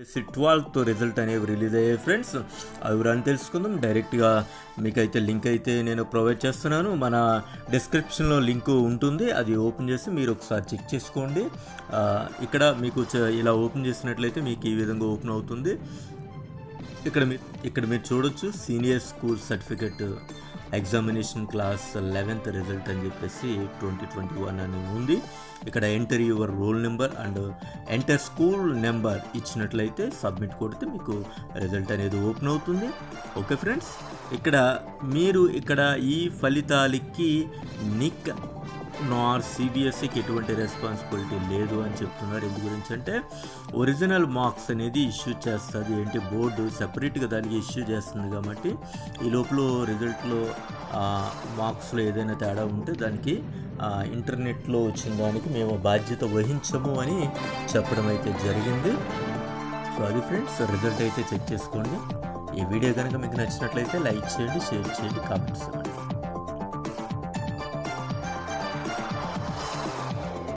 SC twelfth result అనేవి release అయ్యాయి friends. అవి వివరాన్ని తెలుసుకుందాం. డైరెక్ట్గా మీకైతే లింక్ అయితే నేను ప్రొవైడ్ చేస్తున్నాను. మన డిస్క్రిప్షన్లో లింక్ ఉంటుంది. అది ఓపెన్ చేసి మీరు ఒకసారి చెక్ చేసుకోండి. ఇక్కడ మీకు చ- ఇలా ఓపెన్ చేసినట్లయితే మీకు ఈ విధంగా ఓపెన్ అవుతుంది. ఇక్కడ మీరు ఇక్కడ మీరు చూడొచ్చు senior school certificate examination class eleventh result అని చెప్పేసి ట్వంటీ ట్వంటీ వన్ అని ఉంది. ఇక్కడ enter your roll number and enter school number ఇచ్చినట్లయితే సబ్మిట్ కొడితే మీకు రిజల్ట్ అనేది ఓపెన్ అవుతుంది. ఓకే ఫ్రెండ్స్ ఇక్కడ మీరు ఇక్కడ ఈ ఫలితాలకి నిక్ నార్ సిబిఎస్ఈకి ఎటువంటి రెస్పాన్సిబిలిటీ లేదు అని చెప్తున్నారు. ఎందు గురించి అంటే ఒరిజినల్ మార్క్స్ అనేది ఇష్యూ చేస్తుంది. ఏంటి? బోర్డు సెపరేట్గా దానికి ఇష్యూ చేస్తుంది కాబట్టి ఈ లోపల రిజల్ట్లో మార్క్స్లో ఏదైనా తేడా ఉంటే దానికి ఇంటర్నెట్లో వచ్చిన దానికి మేము బాధ్యత వహించము అని చెప్పడం అయితే జరిగింది. సో అది ఫ్రెండ్స్ రిజల్ట్ అయితే చెక్ చేసుకోండి. ఈ వీడియో కనుక మీకు నచ్చినట్లయితే లైక్ చేయండి షేర్ చేయండి కామెంట్స్ ఇవ్వండి